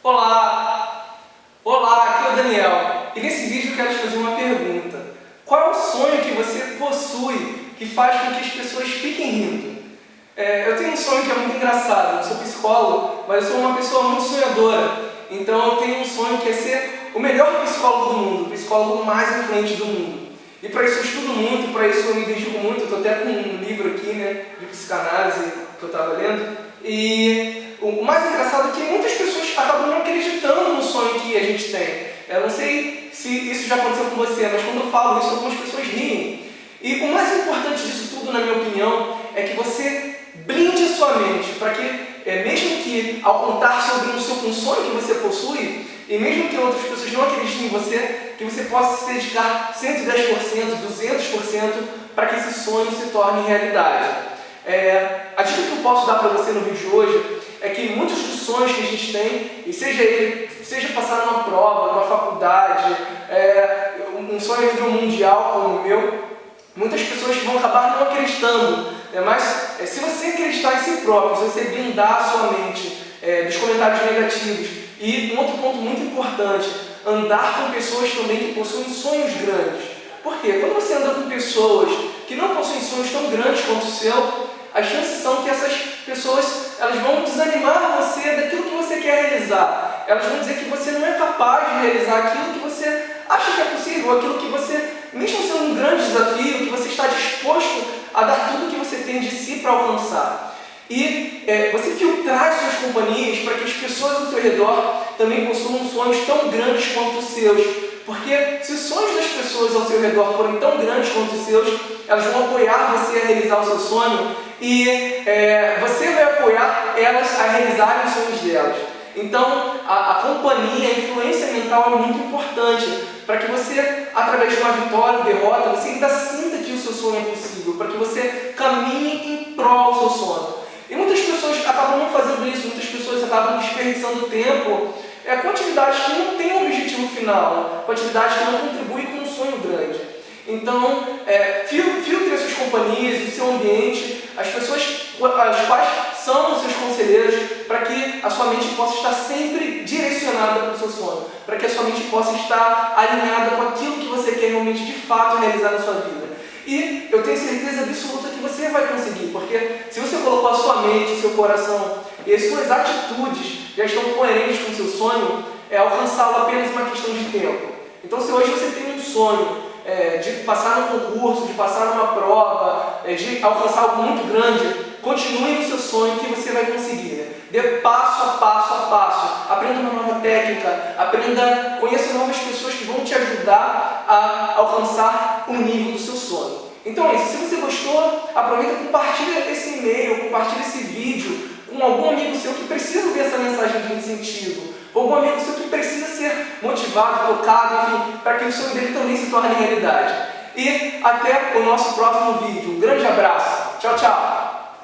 Olá! Olá, aqui é o Daniel e nesse vídeo eu quero te fazer uma pergunta. Qual é o sonho que você possui que faz com que as pessoas fiquem rindo? É, eu tenho um sonho que é muito engraçado, eu sou psicólogo, mas eu sou uma pessoa muito sonhadora. Então eu tenho um sonho que é ser o melhor psicólogo do mundo, o psicólogo mais influente do mundo. E para isso eu estudo muito, para isso eu me dedico muito, estou até com um livro aqui né, de psicanálise que eu estava lendo. E o mais engraçado é que muitas pessoas acabam não acreditando no sonho que a gente tem. Eu não sei se isso já aconteceu com você, mas quando eu falo isso, algumas pessoas riem. E o mais importante disso tudo, na minha opinião, é que você blinde a sua mente para que, é, mesmo que ao contar sobre um, seu, um sonho que você possui, e mesmo que outras pessoas não acreditem em você, que você possa se dedicar 110%, 200% para que esse sonho se torne realidade. É, a dica que eu posso dar para você no vídeo de hoje que muitos sonhos que a gente tem, e seja ele, seja passar numa prova, numa faculdade, é, um sonho a nível mundial como o meu, muitas pessoas vão acabar não acreditando. Né? Mas é, se você acreditar em si próprio, se você blindar a sua mente é, dos comentários negativos, e um outro ponto muito importante, andar com pessoas também que possuem sonhos grandes. Por quê? Quando você anda com pessoas que não possuem sonhos tão grandes quanto o seu, as chances são que essas pessoas elas vão desanimar você daquilo que você quer realizar. Elas vão dizer que você não é capaz de realizar aquilo que você acha que é possível, aquilo que você, mesmo sendo um grande desafio, que você está disposto a dar tudo que você tem de si para alcançar. E é, você filtrar suas companhias para que as pessoas ao seu redor também possuam sonhos tão grandes quanto os seus. Porque se os sonhos das pessoas ao seu redor forem tão grandes quanto os seus, elas vão apoiar você a realizar o seu sonho e é, você vai apoiar elas a realizarem os sonhos delas. Então, a, a companhia, a influência mental é muito importante para que você, através de uma vitória ou derrota, você ainda sinta que o seu sonho é possível, para que você caminhe em prol do seu sonho. E muitas pessoas acabam não fazendo isso, muitas pessoas acabam desperdiçando tempo é, com atividades que não têm um objetivo final, com atividades que não contribuem com um sonho grande. Então, é, filtre o seu ambiente, as pessoas as quais são os seus conselheiros, para que a sua mente possa estar sempre direcionada para o seu sonho, para que a sua mente possa estar alinhada com aquilo que você quer realmente de fato realizar na sua vida. E eu tenho certeza absoluta que você vai conseguir, porque se você colocou a sua mente, o seu coração e as suas atitudes já estão coerentes com o seu sonho, é alcançá-lo apenas uma questão de tempo. Então se hoje você tem um sonho é, de passar num concurso, de passar numa prova, é, de alcançar algo muito grande, continue no seu sonho que você vai conseguir. Né? Dê passo a passo a passo. Aprenda uma nova técnica, aprenda, conheça novas pessoas que vão te ajudar a alcançar o nível do seu sonho. Então é isso. Se você gostou, aproveita e compartilha esse e-mail, compartilha esse vídeo com algum amigo seu que precisa ver essa mensagem de incentivo, com algum amigo seu que precisa ser motivado, tocado, enfim, para que o sonho dele também se torne realidade. E até o nosso próximo vídeo. Um grande abraço. Tchau, tchau.